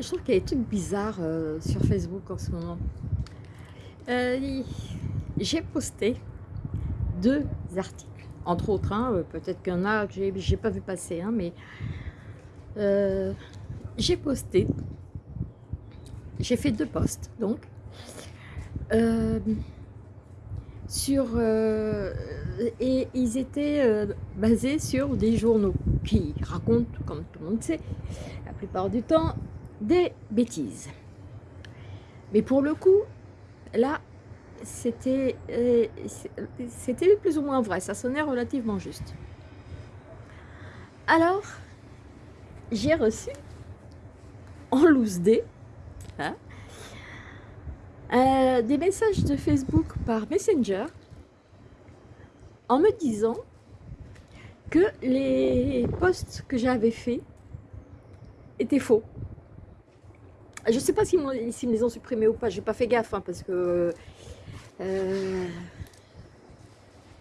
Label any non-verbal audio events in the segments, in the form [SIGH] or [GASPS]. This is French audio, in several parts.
je trouve qu'il y a des trucs bizarres euh, sur Facebook en ce moment. Euh, j'ai posté deux articles, entre autres, hein, euh, peut-être qu'il y en a que j'ai pas vu passer, hein, mais j'ai posté, j'ai fait deux posts, donc, sur, et ils étaient basés sur des journaux qui racontent, comme tout le monde sait, la plupart du temps, des bêtises. Mais pour le coup, là, c'était euh, c'était plus ou moins vrai, ça sonnait relativement juste. Alors, j'ai reçu en loose day hein, euh, des messages de Facebook par Messenger en me disant que les posts que j'avais faits étaient faux. Je ne sais pas s'ils si me les ont supprimés ou pas, j'ai pas fait gaffe hein, parce que euh,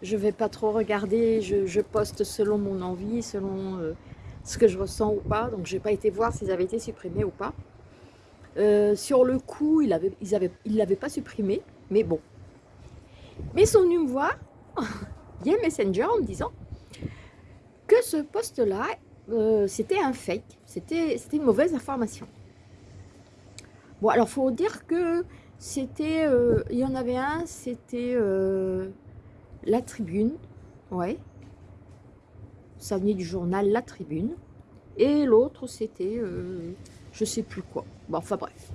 je vais pas trop regarder, je, poste selon mon envie, selon euh, ce que je ressens ou pas, donc j'ai pas été voir s'ils avaient été supprimés ou pas. Euh, sur le coup, ils l'avaient pas supprimé, mais bon. Mais ils sont venus me voir [LAUGHS] via Messenger en me disant que ce poste-là, euh, c'était un fake, c'était une mauvaise information. Bon, alors, faut dire que c'était, euh, il y en avait un, c'était euh, La Tribune, ouais. Ça venait du journal La Tribune. Et l'autre, c'était, je sais plus quoi. Bon, enfin bref.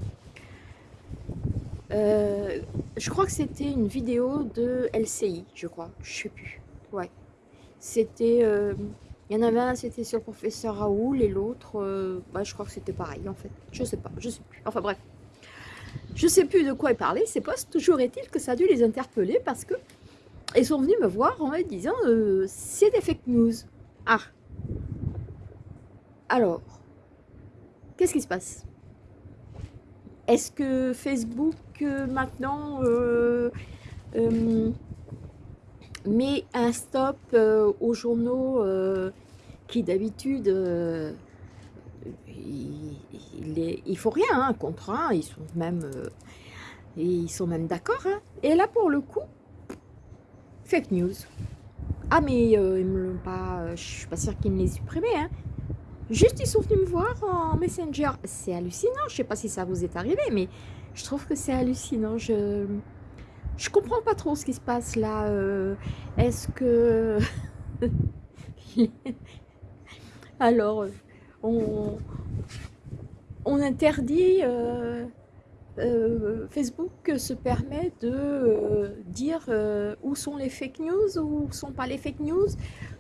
je crois que c'était une vidéo de LCI, je crois, je sais plus. Ouais. C'était il y en avait un, c'était sur le professeur Raoul, et l'autre, euh, bah, je crois que c'était pareil, en fait. Je sais pas, je sais plus. Enfin bref. Je sais plus de quoi il parlait, ces postes. Toujours est-il que ça a dû les interpeller parce que ils sont venus me voir en me disant euh, c'est des fake news. Ah. Alors, qu'est-ce qui se passe? Est-ce que Facebook euh, maintenant met un stop aux journaux qui d'habitude, euh, il, faut rien hein, contre un, ils sont même, euh, ils sont même d'accord. Hein. Et là, pour le coup, fake news. Ah, mais euh, ils pas, je suis pas sûre qu'ils me les supprimé. Hein. Juste, ils sont venus me voir en Messenger. C'est hallucinant. Je sais pas si ça vous est arrivé, mais je trouve que c'est hallucinant. Je je comprends pas trop ce qui se passe là. Est-ce que [LAUGHS] Alors, on, interdit, euh, euh, Facebook se permet de euh, dire où sont les fake news, ou où sont pas les fake news.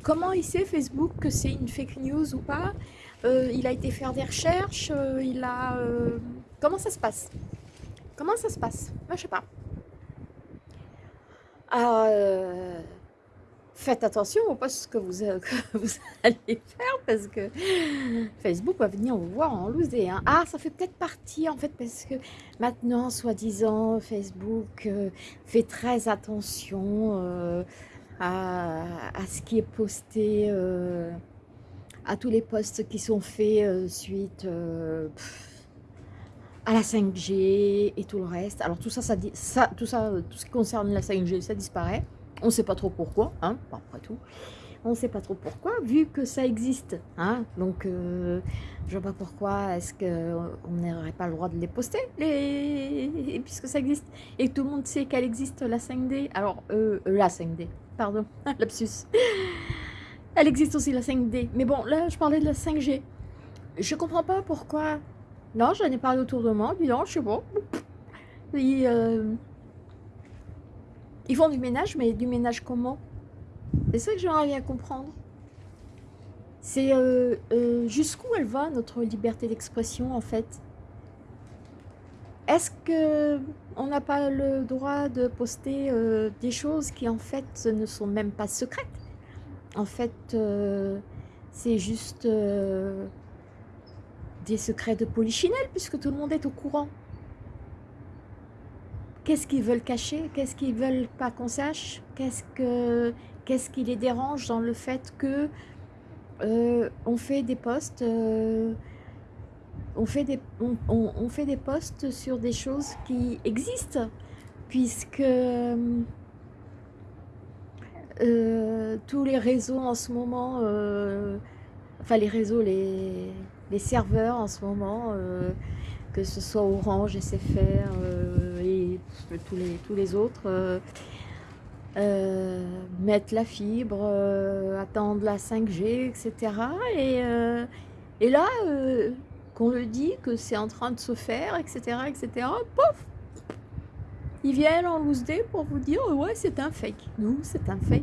Comment il sait Facebook que c'est une fake news ou pas? Il a été faire des recherches, il a... comment ça se passe? Comment ça se passe? Moi, je sais pas. Ah, faites attention au poste [LAUGHS] que vous, allez faire parce que Facebook va venir vous voir en loser. Hein. Ah, ça fait peut-être partie en fait parce que maintenant, soi-disant, Facebook euh, fait très attention euh, à, ce qui est posté, euh, à tous les posts qui sont faits suite à la 5G et tout le reste. Alors tout ça, ça, ça, tout ça, tout ce qui concerne la 5G, ça disparaît. On ne sait pas trop pourquoi, hein, après tout. On ne sait pas trop pourquoi, vu que ça existe. Hein, donc, euh, je ne vois pas pourquoi est-ce qu'on n'aurait pas le droit de les poster, les... puisque ça existe. Et tout le monde sait qu'elle existe, la 5D. Alors, euh, la 5D, pardon, [LAUGHS] lapsus. Elle existe aussi, la 5D. Mais bon, là, je parlais de la 5G. Je comprends pas pourquoi... Non, j'en ai parlé autour de moi, puis non, je sais pas. Euh, ils font du ménage, mais du ménage comment? C'est ça que j'aimerais bien comprendre. C'est euh, euh, jusqu'où elle va, notre liberté d'expression, en fait? Est-ce que on n'a pas le droit de poster euh, des choses qui, en fait, ne sont même pas secrètes? En fait, c'est juste des secrets de polichinelle, puisque tout le monde est au courant. Qu'est-ce qu'ils veulent cacher? Qu'est-ce qu'ils veulent pas qu'on sache? Qu'est-ce que qu'est-ce qui les dérange dans le fait que euh, on fait des posts euh, on fait, des, on, fait des posts sur des choses qui existent, puisque euh, tous les réseaux en ce moment, enfin les réseaux, les, les, serveurs en ce moment, que ce soit Orange, SFR tous les, tous les autres, mettre la fibre, attendre la 5G, etc. Et, et là, qu'on le dit, que c'est en train de se faire, etc., etc., Ils viennent en loose day pour vous dire, ouais, c'est un fake. Nous, c'est un fake.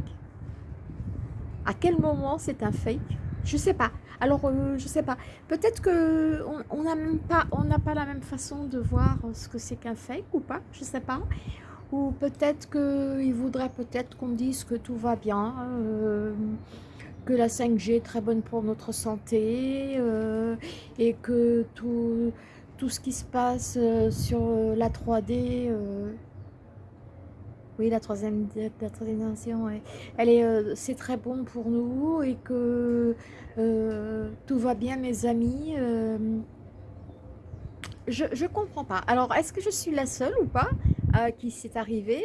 À quel moment c'est un fake? Je sais pas. Alors, euh, je sais pas. Peut-être que on n'a pas, la même façon de voir ce que c'est qu'un fake ou pas. Je sais pas. Ou peut-être qu'ils voudraient peut-être qu'on dise que tout va bien. Euh, que la 5G est très bonne pour notre santé euh, et que tout, tout ce qui se passe euh, sur euh, la 3D, oui la troisième, la elle est, c'est très bon pour nous et que tout va bien mes amis. je ne comprends pas. Alors, est-ce que je suis la seule ou pas qui c'est arrivé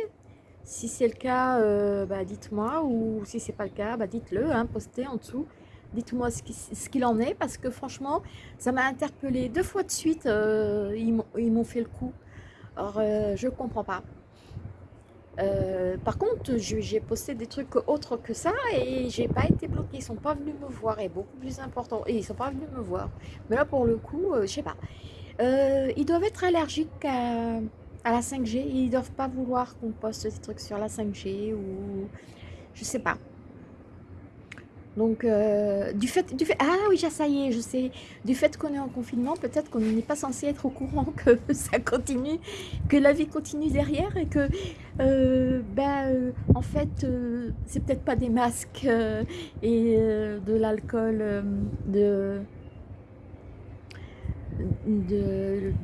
si c'est le cas, euh, bah, dites-moi, ou si c'est pas le cas, bah, dites-le, hein, postez en dessous. Dites-moi ce qu'il en est, parce que franchement, ça m'a interpellé deux fois de suite, euh, ils m'ont fait le coup. Alors, euh, je comprends pas. Par contre, j'ai posté des trucs autres que ça et j'ai pas été bloquée. Ils sont pas venus me voir et beaucoup plus important. Et ils sont pas venus me voir. Mais là, pour le coup, je sais pas. ils doivent être allergiques à, à la 5G. Ils doivent pas vouloir qu'on poste des trucs sur la 5G ou je sais pas. Donc, euh, du, fait. Ah oui, ça y est, je sais. Du fait qu'on est en confinement, peut-être qu'on n'est pas censé être au courant [LAUGHS] que ça continue, que la vie continue derrière et que, euh, ben, euh, en fait, c'est peut-être pas des masques et de l'alcool, de,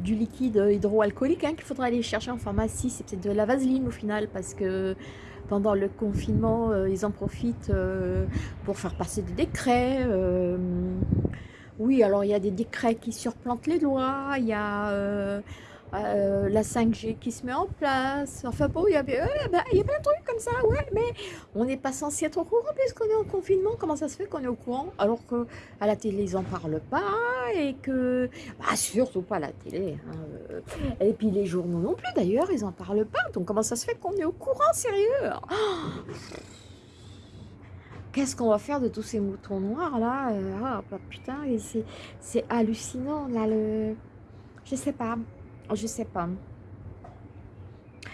du liquide hydroalcoolique hein, qu'il faudra aller chercher en pharmacie. C'est peut-être de la vaseline au final parce que pendant le confinement, euh, ils en profitent euh, pour faire passer des décrets. Euh, oui, alors il y a des décrets qui surplantent les lois, il y a euh, la 5G qui se met en place. Enfin bon, il y, a, bah, il y a plein de trucs comme ça, ouais, mais on n'est pas censé être au courant puisqu'on est en confinement. Comment ça se fait qu'on est au courant alors qu'à la télé, ils n'en parlent pas et que... Bah, surtout pas à la télé. Hein, euh, et puis les journaux non plus d'ailleurs, ils n'en parlent pas. Donc comment ça se fait qu'on est au courant, sérieux? [GASPS] Qu'est-ce qu'on va faire de tous ces moutons noirs là? Euh, Ah bah, putain, c'est hallucinant là le... Je sais pas. Je sais pas.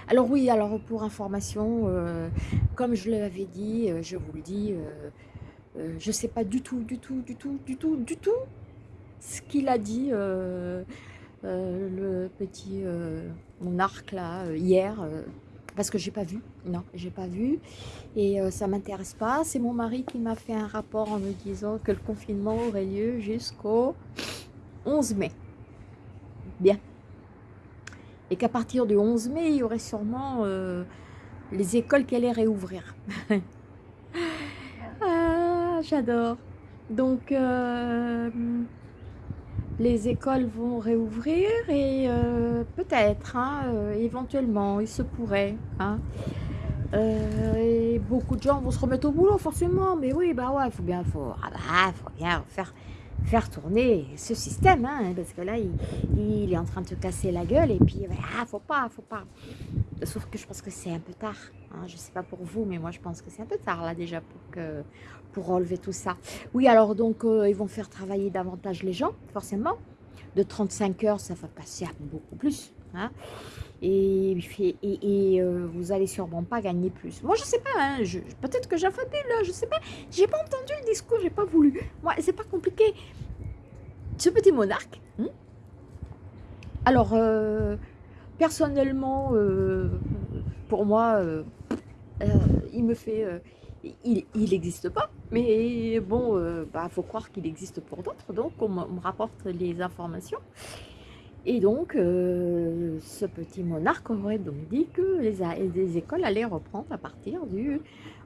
Alors oui, alors pour information, euh, comme je l'avais dit, euh, je vous le dis, euh, je ne sais pas du tout, du tout, du tout, du tout, du tout ce qu'il a dit le petit monarque là hier, parce que j'ai pas vu, non, j'ai pas vu, et ça m'intéresse pas. C'est mon mari qui m'a fait un rapport en me disant que le confinement aurait lieu jusqu'au 11 mai. Bien et qu'à partir du 11 mai, il y aurait sûrement euh, les écoles qui allaient réouvrir. [LAUGHS] ah, j'adore. Donc, euh, les écoles vont réouvrir et euh, peut-être, hein, éventuellement, il se pourrait. Hein. et beaucoup de gens vont se remettre au boulot, forcément. Mais oui, bah ouais, il faut bien, faut, ah bah, faut bien faire faire tourner ce système, hein, parce que là, il, est en train de se casser la gueule, et puis, ah, faut pas, faut pas. Sauf que je pense que c'est un peu tard, hein, je sais pas pour vous, mais moi, je pense que c'est un peu tard, là, déjà, pour, que, pour relever tout ça. Oui, alors, donc, euh, ils vont faire travailler davantage les gens, forcément. De 35 heures, ça va passer à beaucoup plus, hein et, euh, vous allez sûrement pas gagner plus. Moi, je sais pas, hein, peut-être que j'affabule, je sais pas. J'ai pas entendu le discours, j'ai pas voulu. Moi, c'est pas compliqué. Ce petit monarque, hein. alors, euh, personnellement, euh, pour moi, il me fait... il n'existe pas, mais bon, il bah, faut croire qu'il existe pour d'autres, donc on me rapporte les informations. Et donc, euh, ce petit monarque aurait donc dit que les, écoles allaient reprendre à partir du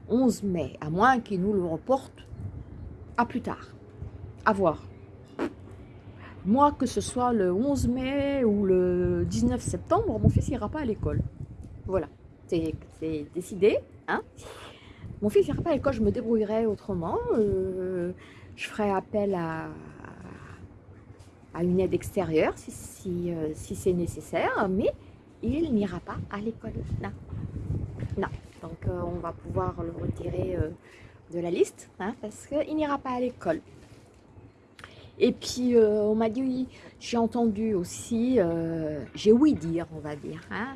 11 mai, à moins qu'il nous le reporte à plus tard. À voir. moi, que ce soit le 11 mai ou le 19 septembre, mon fils n'ira pas à l'école. Voilà, c'est décidé. Hein mon fils n'ira pas à l'école, je me débrouillerai autrement. Euh, je ferai appel à, à une aide extérieure euh, si c'est nécessaire, mais il n'ira pas à l'école. Non. non. Donc euh, on va pouvoir le retirer de la liste hein, parce qu'il n'ira pas à l'école. Et puis, euh, on m'a dit, j'ai entendu aussi, euh, j'ai ouï dire, on va dire, hein.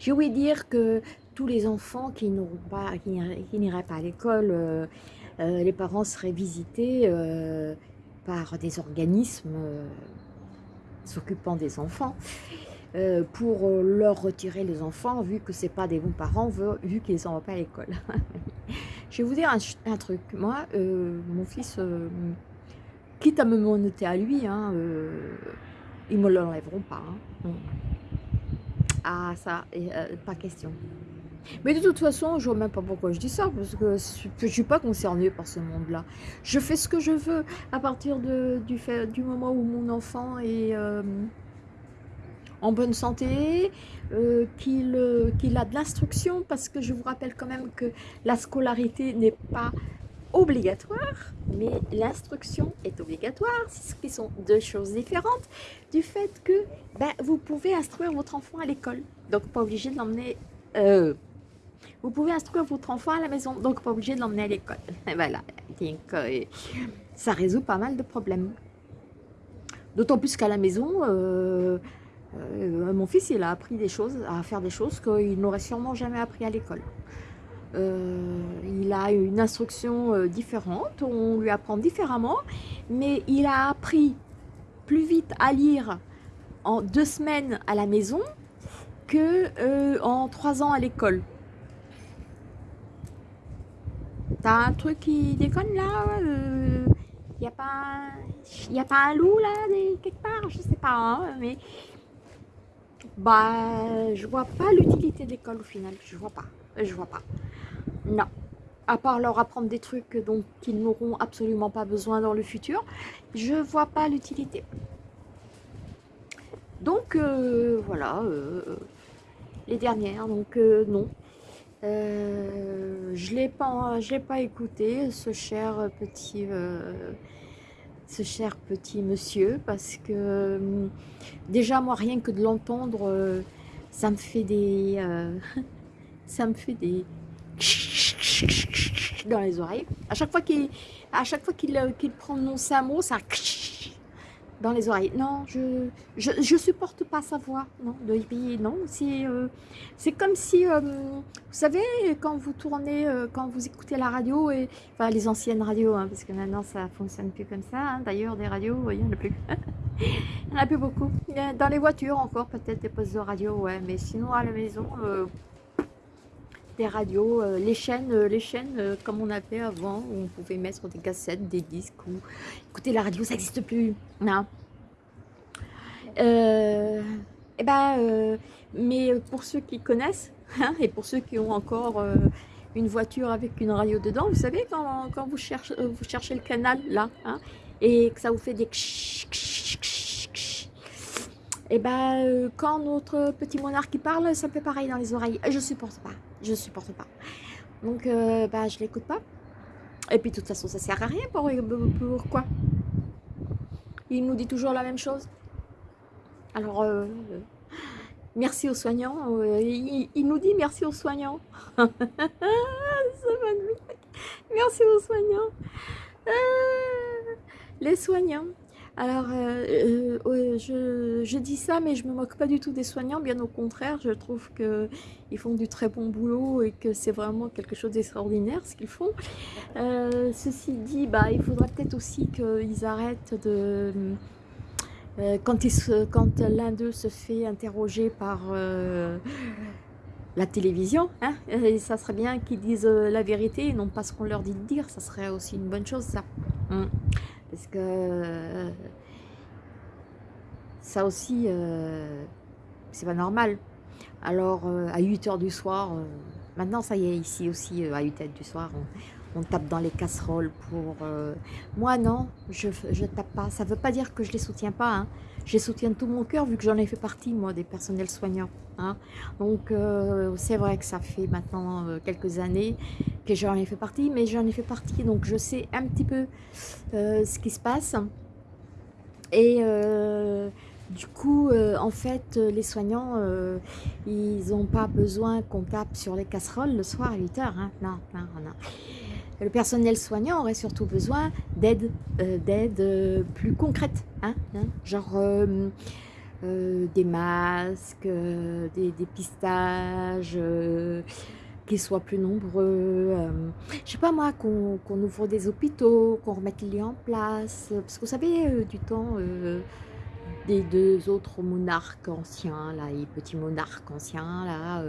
j'ai ouï dire que tous les enfants qui n'iraient pas, à l'école, euh, les parents seraient visités par des organismes s'occupant des enfants pour leur retirer les enfants, vu que ce pas des bons parents, vu qu'ils ne sont pas à l'école. [LAUGHS] Je vais vous dire un truc. Moi, mon fils quitte à me monter à lui, hein, euh, ils ne me l'enlèveront pas. Hein. Ah, ça, euh, pas question. Mais de toute façon, je vois même pas pourquoi je dis ça, parce que je ne suis pas concernée par ce monde-là. Je fais ce que je veux à partir du, moment où mon enfant est euh, en bonne santé, qu'il a de l'instruction, parce que je vous rappelle quand même que la scolarité n'est pas obligatoire, mais l'instruction est obligatoire, ce qui sont deux choses différentes du fait que ben, vous pouvez instruire votre enfant à l'école, donc pas obligé de l'emmener... Euh, vous pouvez instruire votre enfant à la maison, donc pas obligé de l'emmener à l'école. [LAUGHS] Voilà, donc, euh, ça résout pas mal de problèmes. D'autant plus qu'à la maison, euh, mon fils, il a appris des choses, à faire des choses qu'il n'aurait sûrement jamais appris à l'école. Euh, il a une instruction euh, différente, on lui apprend différemment, mais il a appris plus vite à lire en deux semaines à la maison que euh, en trois ans à l'école. T'as un truc qui déconne là Il n'y a, pas, y a pas un loup là, quelque part? Je sais pas, hein, mais... Bah, je vois pas l'utilité de l'école au final, je vois pas, je vois pas. Non. À part leur apprendre des trucs dont ils n'auront absolument pas besoin dans le futur, je vois pas l'utilité. Donc, euh, voilà. Euh, les dernières, donc euh, je l'ai pas, pas écouté, ce cher petit ce cher petit monsieur parce que déjà moi rien que de l'entendre ça me fait des [LAUGHS] ça me fait des dans les oreilles. À chaque fois qu'il à chaque fois euh, qu'il prononce un mot, ça dans les oreilles. Non, je, je, supporte pas sa voix. Non, de non. C'est euh, c'est comme si, euh, vous savez, quand vous tournez, quand vous écoutez la radio, et, les anciennes radios, hein, parce que maintenant ça fonctionne plus comme ça. Hein. D'ailleurs, des radios, il n'y en a plus. [LAUGHS] il n'y en a plus beaucoup. Dans les voitures encore, peut-être des postes de radio, ouais. Mais sinon, à la maison, des radios, euh, les chaînes, euh, les chaînes euh, comme on avait avant, où on pouvait mettre des cassettes, des disques, ou écouter la radio, ça n'existe plus. Non. et eh ben, mais pour ceux qui connaissent, hein, et pour ceux qui ont encore une voiture avec une radio dedans, vous savez, quand, quand vous, cherchez, vous cherchez le canal, là, hein, et que ça vous fait des et eh ben quand notre petit monarque parle, ça fait pareil dans les oreilles. Je supporte pas je supporte pas. Donc, euh, bah, je l'écoute pas. Et puis, de toute façon, ça sert à rien. Pour, pourquoi Il nous dit toujours la même chose. Alors, euh, merci aux soignants. Euh, il, nous dit merci aux soignants. [LAUGHS] merci aux soignants. les soignants. Alors, euh, euh, je, dis ça, mais je me moque pas du tout des soignants, bien au contraire, je trouve qu'ils font du très bon boulot et que c'est vraiment quelque chose d'extraordinaire ce qu'ils font. Euh, ceci dit, bah, il faudrait peut-être aussi qu'ils arrêtent de... quand, l'un d'eux se fait interroger par la télévision, hein, et ça serait bien qu'ils disent la vérité et non pas ce qu'on leur dit de dire, ça serait aussi une bonne chose ça. Hum parce que euh, ça aussi, euh, c'est pas normal. Alors, euh, à 8h du soir, maintenant ça y est, ici aussi, à 8h du soir, tape dans les casseroles pour... Euh, moi, non, je ne tape pas. Ça ne veut pas dire que je les soutiens pas. Hein. Je les soutiens de tout mon cœur, vu que j'en ai fait partie, moi, des personnels soignants. Hein. Donc, euh, c'est vrai que ça fait maintenant euh, quelques années que j'en ai fait partie, mais j'en ai fait partie, donc je sais un petit peu ce qui se passe. Et du coup, en fait, les soignants, ils n'ont pas besoin qu'on tape sur les casseroles le soir à 8h. Hein. Non, non le personnel soignant aurait surtout besoin d'aide euh, euh, plus concrète, hein, hein. genre euh, des masques, des dépistages, qu'ils soient plus nombreux, je sais pas moi, qu'on ouvre des hôpitaux, qu'on remette les liens en place, parce que vous savez, du temps des deux autres monarques anciens, là, les petits monarques anciens, là,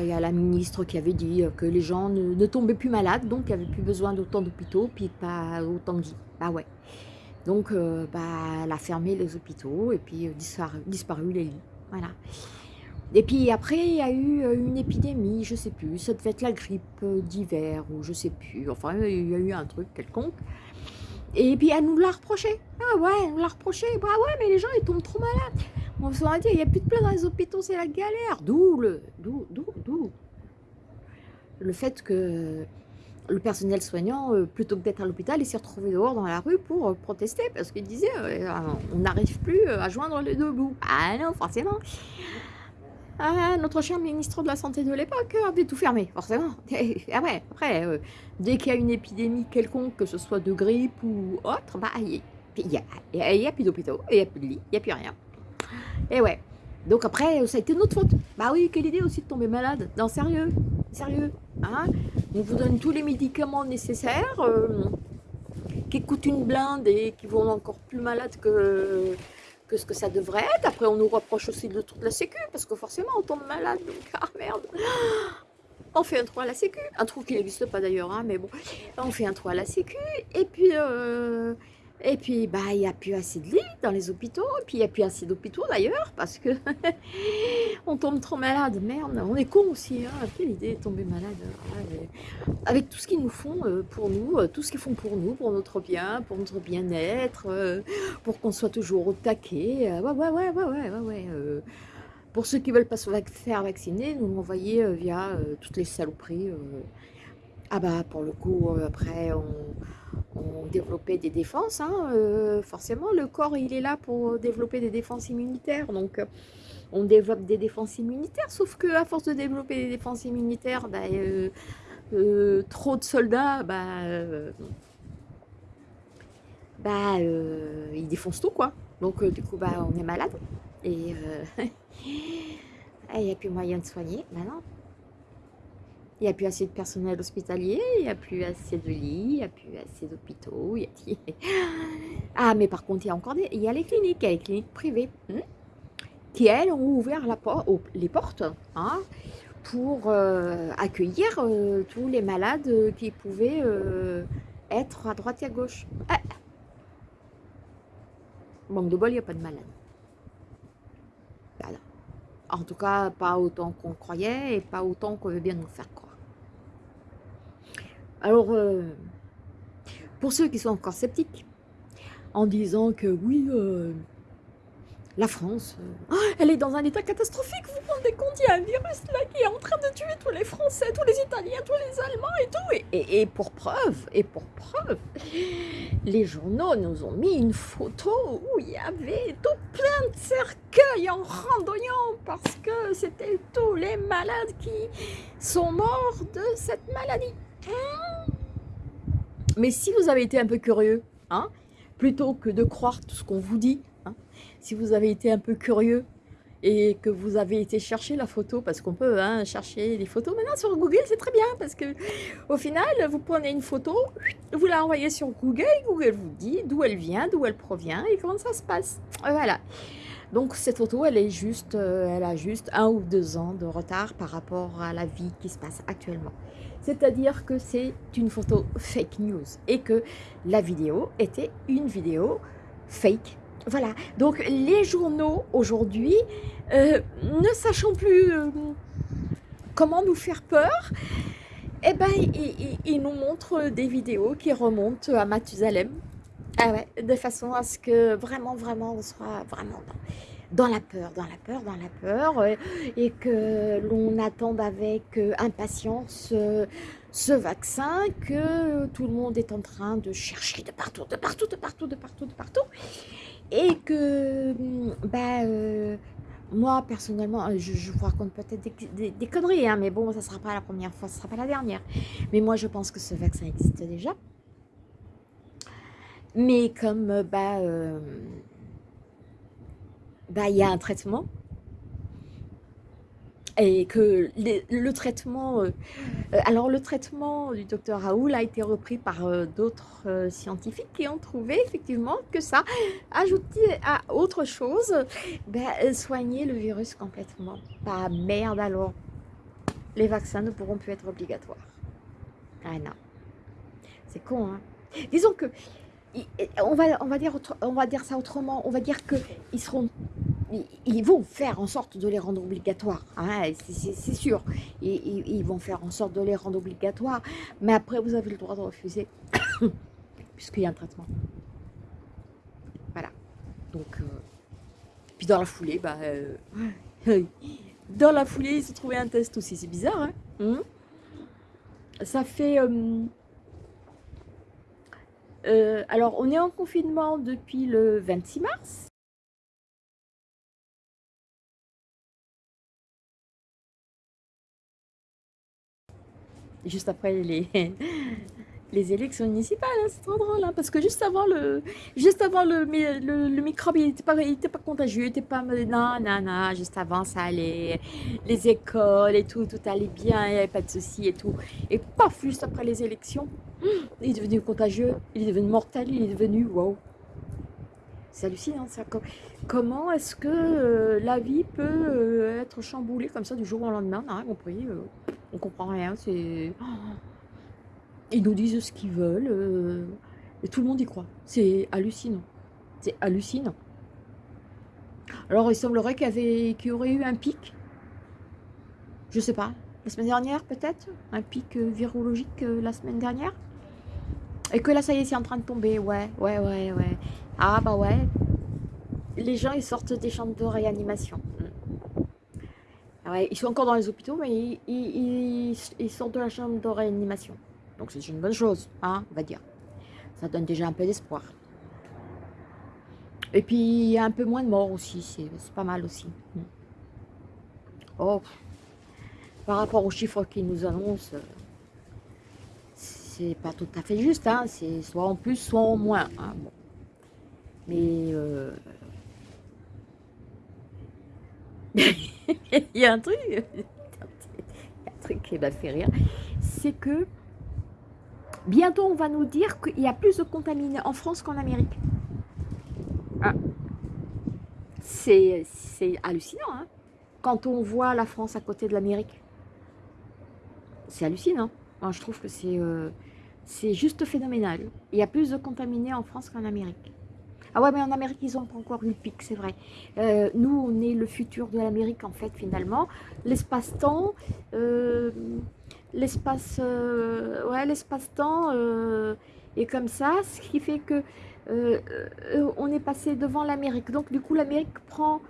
il y a la ministre qui avait dit que les gens ne, tombaient plus malades, donc il n'y avait plus besoin d'autant d'hôpitaux, puis pas autant de lits. Bah ouais. Donc, euh, bah, elle a fermé les hôpitaux et puis euh, disparu, les lits. Voilà. Et puis après, il y a eu une épidémie, je sais plus, ça devait être la grippe d'hiver ou je sais plus. Enfin, il y a eu un truc quelconque. Et puis elle nous l'a reproché. Ah ouais, elle nous l'a reproché. Bah ouais, mais les gens ils tombent trop malades. On se dit, il n'y a plus de place dans les hôpitaux, c'est la galère. D'où le, d'où, d'où, le fait que le personnel soignant, euh, plutôt que d'être à l'hôpital, il s'est retrouvé dehors dans la rue pour euh, protester parce qu'il disait euh, on n'arrive plus à joindre les deux bouts. Ah non, forcément. Ah, notre cher ministre de la Santé de l'époque avait tout fermé, forcément. [LAUGHS] Ah ouais, après, dès qu'il y a une épidémie quelconque, que ce soit de grippe ou autre, bah, il n'y a, a, plus d'hôpitaux, il n'y a plus de lits, il n'y a plus rien. Et ouais. Donc après, ça a été notre faute. Bah oui, quelle idée aussi de tomber malade. Non, sérieux, sérieux. Hein On vous donne tous les médicaments nécessaires euh, qui coûtent une blinde et qui vont encore plus malade que, que ce que ça devrait être. Après, on nous reproche aussi de la sécu parce que forcément, on tombe malade. Donc, [LAUGHS] ah merde on fait un trou à la sécu, un trou qui n'existe pas d'ailleurs, hein, mais bon, on fait un trou à la sécu, et puis, euh, et puis, bah, il n'y a plus assez de lits dans les hôpitaux. Et puis, il n'y a plus assez d'hôpitaux d'ailleurs, parce que [LAUGHS] on tombe trop malade. Merde, on est con aussi. Hein. Quelle idée de tomber malade. Avec tout ce qu'ils nous font euh, pour nous, euh, tout ce qu'ils font pour nous, pour notre bien, pour notre bien-être, euh, pour qu'on soit toujours au taquet. Ouais, ouais, ouais, ouais, ouais, ouais. Pour ceux qui ne veulent pas se faire vacciner, nous l'envoyer via toutes les saloperies. Ah bah, pour le coup, après, on développait des défenses. Hein, euh, forcément, le corps, il est là pour développer des défenses immunitaires. Donc, euh, on développe des défenses immunitaires. Sauf que à force de développer des défenses immunitaires, bah, euh, trop de soldats, bah, bah ils défoncent tout, quoi. Donc, du coup, bah, on est malade. Et [LAUGHS] il n'y a plus moyen de soigner. maintenant. Il n'y a plus assez de personnel hospitalier, il n'y a plus assez de lits, il n'y a plus assez d'hôpitaux. [LAUGHS] Ah, mais par contre, il y a encore des... il y a les cliniques, il y a les cliniques privées, hein, qui, elles, ont ouvert les portes hein, pour euh, accueillir euh, tous les malades qui pouvaient euh, être à droite et à gauche. Ah. Manque de bol, il n'y a pas de malades. En tout cas, pas autant qu'on croyait et pas autant qu'on veut bien nous faire croire. Alors, euh, pour ceux qui sont encore sceptiques, en disant que oui, euh, la France, euh, oh, elle est dans un état catastrophique, vous vous rendez compte, il y a un virus là qui est en train de tuer tous les Français, tous les Italiens, tous les Allemands et tout. Et, pour preuve, et pour preuve, les journaux nous ont mis une photo où il y avait tout plein de cercueils en randonnant parce que c'était tous les malades qui sont morts de cette maladie. Mais si vous avez été un peu curieux, hein, plutôt que de croire tout ce qu'on vous dit, hein, si vous avez été un peu curieux et que vous avez été chercher la photo, parce qu'on peut hein, chercher les photos maintenant sur Google, c'est très bien, parce que au final, vous prenez une photo, vous la envoyez sur Google, Google vous dit d'où elle vient, d'où elle provient et comment ça se passe. Voilà. Donc cette photo, elle est juste, euh, elle a juste un ou deux ans de retard par rapport à la vie qui se passe actuellement. C'est-à-dire que c'est une photo fake news et que la vidéo était une vidéo fake. Voilà, donc les journaux aujourd'hui, euh, ne sachant plus euh, comment nous faire peur, eh ben, il, nous montre des vidéos qui remontent à Mathusalem. Ah de façon à ce que vraiment, vraiment, on soit vraiment dans, la peur, dans la peur, dans la peur, euh, et que l'on attende avec euh, impatience euh, ce vaccin que tout le monde est en train de chercher de partout, de partout, de partout, de partout, de partout, et que, bah, moi, personnellement, euh, je, vous raconte peut-être des, conneries, hein, mais bon, ça ne sera pas la première fois, ce ne sera pas la dernière. Mais moi, je pense que ce vaccin existe déjà. Mais comme, euh, bah, euh, bah, il y a un traitement, et que le traitement, euh, alors le traitement du docteur Raoul a été repris par d'autres scientifiques qui ont trouvé effectivement que ça, ajouté à autre chose, ben, soigner le virus complètement. Pas merde alors, les vaccins ne pourront plus être obligatoires. Ah non, c'est con hein. Disons que, on va, on, va dire on va dire ça autrement, on va dire qu'ils seront ils vont faire en sorte de les rendre obligatoires, hein, c'est sûr. Ils, vont faire en sorte de les rendre obligatoires, mais après vous avez le droit de refuser, [COUGHS] puisqu'il y a un traitement. Voilà. Donc, euh, puis dans la foulée, bah, euh, [LAUGHS] dans la foulée, ils se trouvé un test aussi, c'est bizarre. Hein hmm Ça fait... Euh, alors, on est en confinement depuis le 26 mars. juste après les, [LAUGHS] les élections municipales, hein, c'est trop drôle, hein, parce que juste avant le, juste microbe, il n'était pas, pas contagieux, il n'était pas, non, non, non, juste avant ça allait, les écoles et tout, tout allait bien, il n'y avait pas de soucis et tout, et paf, juste après les élections, il est devenu contagieux, il est devenu mortel, il est devenu, wow, c'est hallucinant ça. Comment est-ce que euh, la vie peut euh, être chamboulée comme ça du jour au lendemain? On n'a rien compris. Euh, on comprend rien. C'est Ils nous disent ce qu'ils veulent. et tout le monde y croit. C'est hallucinant. C'est hallucinant. Alors il semblerait qu'il y, aurait eu un pic. Je sais pas. La semaine dernière peut-être? Un pic virologique la semaine dernière? Et que là, ça y est, c'est en train de tomber. Ouais, ouais, ouais, ouais. Ah bah ouais. Les gens, ils sortent des chambres de réanimation. Mm. Ouais, ils sont encore dans les hôpitaux, mais ils, sortent de la chambre de réanimation. Donc c'est une bonne chose, hein, on va dire. Ça donne déjà un peu d'espoir. Et puis, il y a un peu moins de morts aussi. C'est pas mal aussi. Mm. Oh, par rapport aux chiffres qu'ils nous annoncent, c'est pas tout à fait juste. Hein. C'est soit en plus, soit en moins. Hein. Mais euh, [LAUGHS] il y a un truc, [LAUGHS] un truc qui m'a fait rire, c'est que bientôt on va nous dire qu'il y a plus de contaminés en France qu'en Amérique. Ah. C'est hallucinant, hein quand on voit la France à côté de l'Amérique. C'est hallucinant. je trouve que c'est euh, juste phénoménal. Il y a plus de contaminés en France qu'en Amérique. Ah ouais, mais en Amérique, ils n'ont pas encore eu le pic, c'est vrai. Euh, nous, on est le futur de l'Amérique, en fait, finalement. L'espace-temps, euh, l'espace, euh, ouais, l'espace-temps est comme ça, ce qui fait que on est passé devant l'Amérique. Donc, du coup, l'Amérique prend,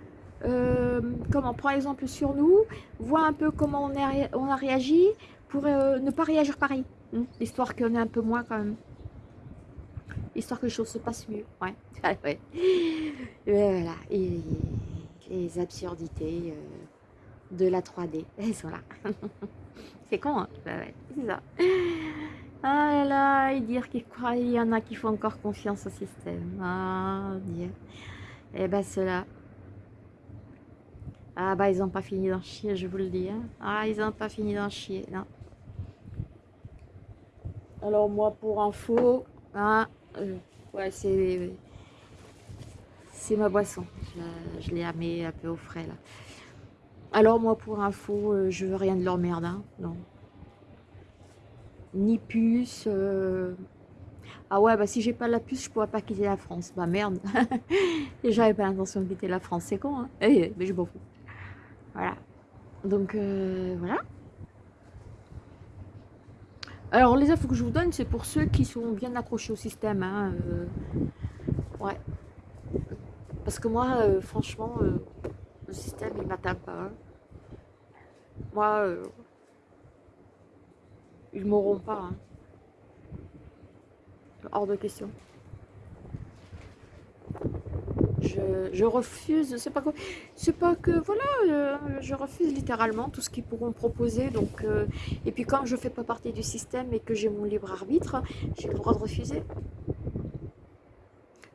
comment, prend exemple sur nous, voit un peu comment on a réagi pour ne pas réagir pareil. Hein, histoire qu'on ait un peu moins quand même histoire que les choses se passent mieux. Ouais, [LAUGHS] ouais. voilà, et, les absurdités euh, de la 3D, [LAUGHS] elles sont là. [LAUGHS] c'est con, hein ouais, c'est ça. Ah là là, et dire qu'il y en a qui font encore confiance au système. Ah, Dieu. Et eh ben ceux-là, ah bah ils n'ont pas fini d'en chier, je vous le dis. Hein. Ah, ils n'ont pas fini d'en chier, non. Alors moi, pour info, hein, euh, ouais, c'est c'est ma boisson. Je, l'ai amé un peu au frais là. Alors moi pour info, euh, je veux rien de leur merde, hein, non. Ni puce. Euh. Ah ouais, bah si j'ai pas la puce, je pourrais pas quitter la France. Bah merde. [LAUGHS] J'avais pas l'intention de quitter la France, c'est con, hein. Eh, eh, mais je m'en fous. Voilà. Donc voilà. Alors, les infos que je vous donne, c'est pour ceux qui sont bien accrochés au système. Hein, euh, ouais. Parce que moi, euh, franchement, euh, le système, il m'atteint pas. Hein. Moi, ils m'auront pas. Hein. Hors de question je, refuse, c'est pas c'est pas que voilà, euh, je refuse littéralement tout ce qu'ils pourront proposer. Donc, euh, et puis quand je fais pas partie du système et que j'ai mon libre arbitre, j'ai le droit de refuser.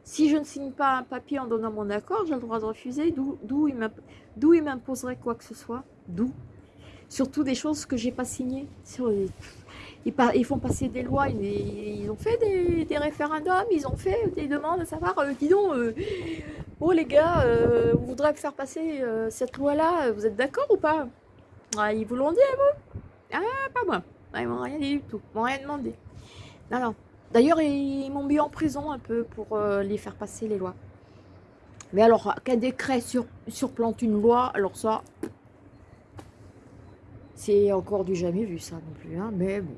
Si je ne signe pas un papier en donnant mon accord, j'ai le droit de refuser. D'où il m'imposerait quoi que ce soit D'où Surtout des choses que j'ai pas signées. Sur ils, font passer des lois, ils, ont fait des, référendums, ils ont fait des demandes à savoir, euh, dis donc, euh, oh les gars, euh, vous faire passer cette loi-là, vous êtes d'accord ou pas? Ah, Ils vous l'ont dit vous? Ah, pas moi. ils m'ont rien dit du tout, ils m'ont rien demandé. Non, non. D'ailleurs, ils, m'ont mis en prison un peu pour les faire passer les lois. Mais alors, qu'un décret sur, surplante une loi, alors ça, c'est encore du jamais vu ça non plus, hein, mais bon.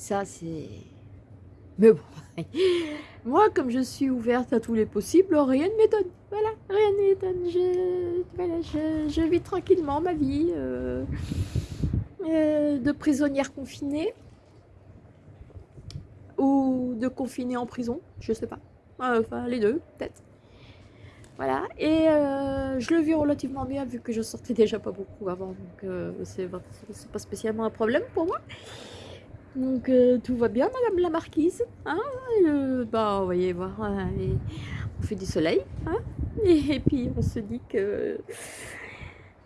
Ça, c'est... Mais bon, [LAUGHS] moi, comme je suis ouverte à tous les possibles, rien ne m'étonne. Voilà, rien ne m'étonne. Je, voilà, je, vis tranquillement ma vie euh, euh, de prisonnière confinée ou de confinée en prison, je sais pas. Enfin, les deux, peut-être. Voilà, et euh, je le vis relativement bien vu que je sortais déjà pas beaucoup avant, donc c'est pas spécialement un problème pour moi. Donc euh, tout va bien, Madame la Marquise. Hein euh, bah, voir, hein, on fait du soleil. Hein et, puis on se dit que,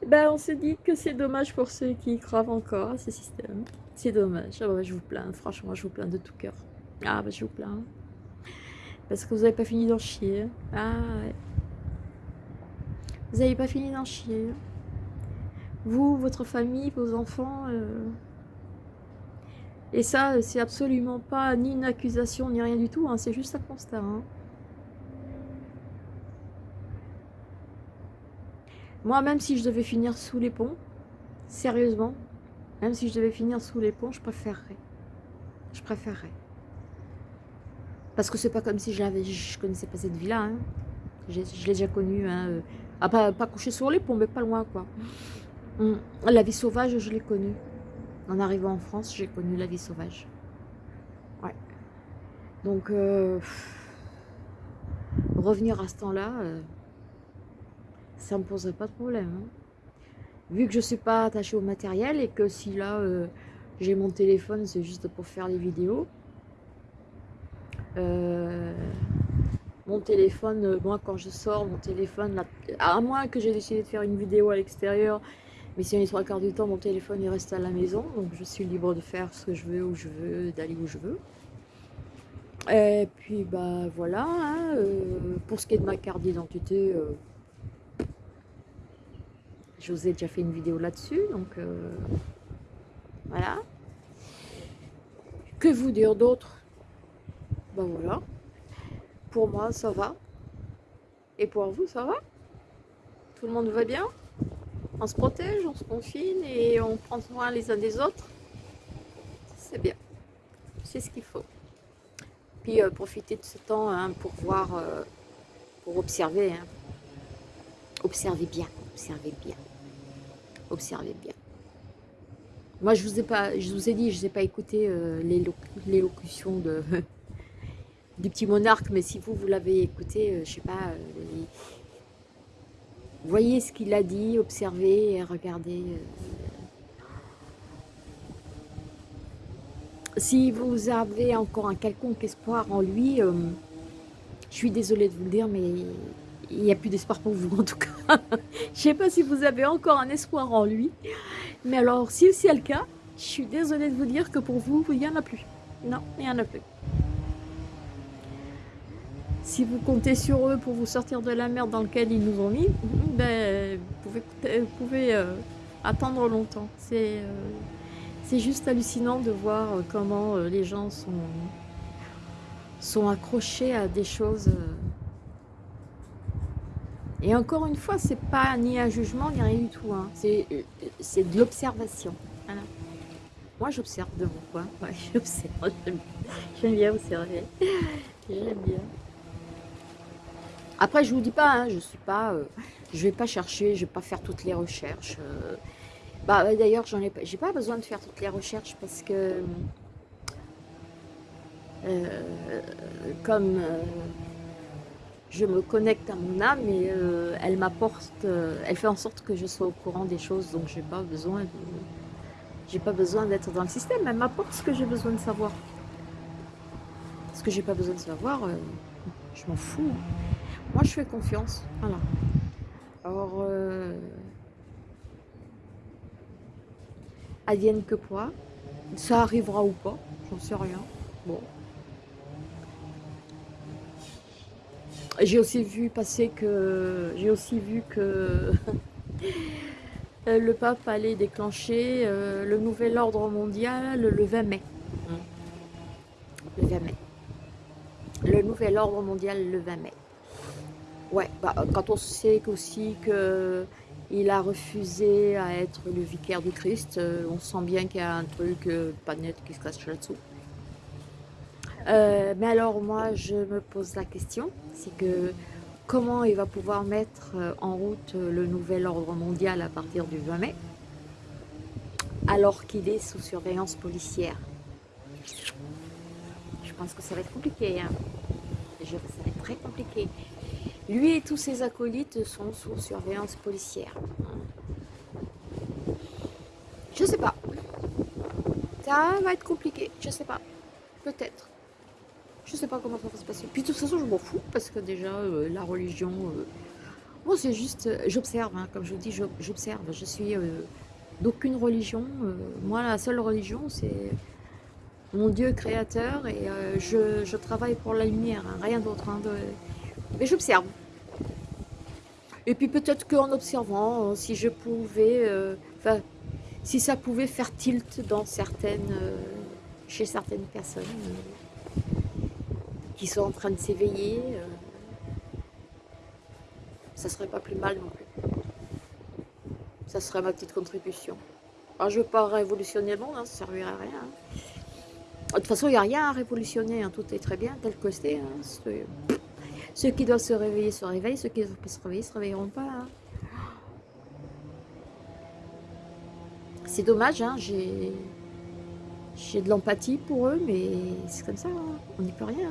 bah, on se dit que c'est dommage pour ceux qui croient encore à ce système. C'est dommage. Ah, je vous plains, franchement, je vous plains de tout cœur. Ah bah, je vous plains. Parce que vous n'avez pas fini d'en chier. Ah. Vous n'avez pas fini d'en chier. Vous, votre famille, vos enfants. Euh, et ça, c'est absolument pas ni une accusation, ni rien du tout, hein, c'est juste un constat. Hein. Moi, même si je devais finir sous les ponts, sérieusement, même si je devais finir sous les ponts, je préférerais. Je préférerais. Parce que c'est pas comme si je, je connaissais pas cette vie-là. Hein. Je, l'ai déjà connue. Euh, ah, pas, pas coucher sur les ponts, mais pas loin, quoi. Hum, la vie sauvage, je l'ai connue. En arrivant en France, j'ai connu la vie sauvage. Ouais. Donc, euh, revenir à ce temps-là, euh, ça me poserait pas de problème. Hein. Vu que je ne suis pas attachée au matériel et que si là, euh, j'ai mon téléphone, c'est juste pour faire les vidéos. mon téléphone, moi quand je sors, mon téléphone, à moins que j'ai décidé de faire une vidéo à l'extérieur mais si on est trois quarts du temps, mon téléphone il reste à la maison, donc je suis libre de faire ce que je veux, où je veux, d'aller où je veux. Et puis bah voilà, hein, euh, pour ce qui est de ma carte d'identité, euh, déjà fait une vidéo là-dessus, donc euh, voilà. Que vous dire d'autre? Ben voilà, pour moi ça va, et pour vous ça va? Tout le monde va bien? On se protège, on se confine et on prend soin les uns des autres. C'est bien. C'est ce qu'il faut. Puis euh, profiter de ce temps hein, pour voir, euh, pour observer. Hein. Observez bien, observez bien. Observez bien. Moi, je vous ai pas, je vous ai dit, je n'ai pas écouté euh, l'élocution du [LAUGHS] petit monarque, mais si vous, vous l'avez écouté, je sais pas, Voyez ce qu'il a dit, observez et regardez. Euh. Si vous avez encore un quelconque espoir en lui, euh, je suis désolée de vous le dire, mais il n'y a plus d'espoir pour vous [LAUGHS] en tout cas. je ne sais pas si vous avez encore un espoir en lui, mais alors si c'est le cas, je suis désolée de vous dire que pour vous, il n'y en a plus. Non, il n'y en a plus si vous comptez sur eux pour vous sortir de la merde dans laquelle ils nous ont mis, ben, vous pouvez, euh, attendre longtemps. C'est euh, juste hallucinant de voir euh, comment les gens sont, sont accrochés à des choses. Et encore une fois, c'est pas ni un jugement, ni rien du tout. Hein. C'est de l'observation. Moi, j'observe de mon coin. Ouais, [LAUGHS] j'observe. J'aime bien observer. J'aime bien. Après, je vous dis pas, hein, je suis pas, euh, je vais pas chercher, je vais pas faire toutes les recherches. Euh. bah, d'ailleurs, j'en ai, j'ai pas besoin de faire toutes les recherches parce que euh, comme je me connecte à mon âme et elle m'apporte, elle fait en sorte que je sois au courant des choses, donc j'ai pas besoin j'ai pas besoin d'être dans le système, elle m'apporte ce que j'ai besoin de savoir. Ce que j'ai pas besoin de savoir, je m'en fous. Hein. Moi, je fais confiance. Voilà. Alors, euh, advienne que quoi. Ça arrivera ou pas, j'en sais rien. Bon. J'ai aussi vu passer que... J'ai aussi vu que... [LAUGHS] le pape allait déclencher euh, le nouvel ordre mondial le 20 mai. Le 20 mai. Le nouvel ordre mondial le 20 mai. Ouais, bah, quand on sait aussi qu'il a refusé à être le vicaire du Christ, euh, on sent bien qu'il y a un truc euh, pas net qui se cache là-dessous. Euh, mais alors moi, je me pose la question, c'est que comment il va pouvoir mettre en route le nouvel ordre mondial à partir du 20 mai, alors qu'il est sous surveillance policière? Je pense que ça va être compliqué. Hein. ça va être très compliqué. Lui et tous ses acolytes sont sous surveillance policière. Je sais pas. Ça va être compliqué, je sais pas. Peut-être. Je sais pas comment ça va se passer. Puis de toute façon, je m'en fous, parce que déjà, euh, la religion... Euh, moi, c'est juste... Euh, j'observe, hein, comme je vous dis, j'observe. Je suis d'aucune religion. moi, la seule religion, c'est mon Dieu créateur, et je, travaille pour la lumière, hein, rien d'autre. Hein, mais j'observe. Et puis peut-être qu'en observant, euh, si je pouvais, euh, enfin, si ça pouvait faire tilt dans certaines, euh, chez certaines personnes qui sont en train de s'éveiller, ça serait pas plus mal non plus. Ça serait ma petite contribution. Alors je veux pas révolutionner le monde, hein, ça servirait à rien. Hein. De toute façon, il n'y a rien à révolutionner, hein, tout est très bien tel que c'est. Ceux qui doivent se réveiller se réveillent, ceux qui ne doivent pas se réveiller se réveilleront pas. Hein. C'est dommage, hein, j'ai de l'empathie pour eux, mais c'est comme ça, hein. on n'y peut rien.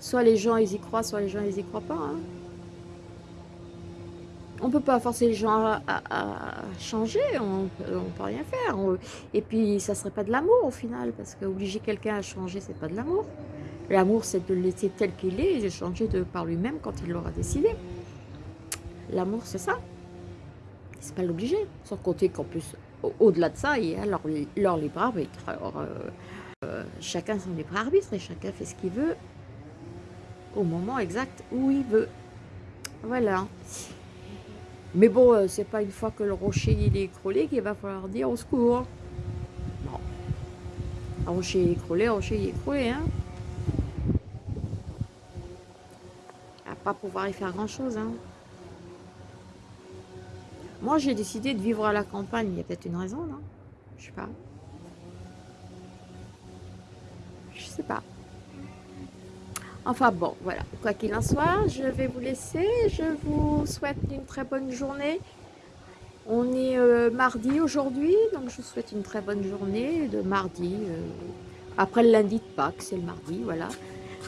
Soit les gens ils y croient, soit les gens ils y croient pas. On peut pas forcer les gens à, changer, on ne peut rien faire. et puis ça serait pas de l'amour au final, parce qu'obliger quelqu'un à changer, c'est pas de l'amour. L'amour, c'est de le laisser tel qu'il est et de changer de par lui-même quand il l'aura décidé. L'amour, c'est ça. C'est pas l'obliger. Sans compter qu'en plus, au-delà de ça, il y a leur, libre arbitre. Euh, euh, chacun son libre arbitre et chacun fait ce qu'il veut au moment exact où il veut. Voilà. Mais bon, euh, c'est pas une fois que le rocher il est écroulé qu'il va falloir dire au secours. Non. Un rocher écroulé, un rocher écroulé, hein. Pas pouvoir y faire grand chose. Hein. Moi, j'ai décidé de vivre à la campagne. Il y a peut-être une raison, non? Je sais pas. Je sais pas. Enfin bon, voilà. Quoi qu'il en soit, je vais vous laisser. Je vous souhaite une très bonne journée. On est euh, mardi aujourd'hui, donc je vous souhaite une très bonne journée de mardi. Euh, après le lundi de Pâques, c'est le mardi, voilà.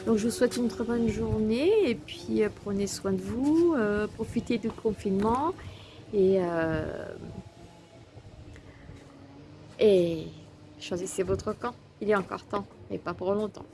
Donc je vous souhaite une très bonne journée et puis euh, prenez soin de vous, euh, profitez du confinement et, euh, et choisissez votre camp. Il est encore temps et pas pour longtemps.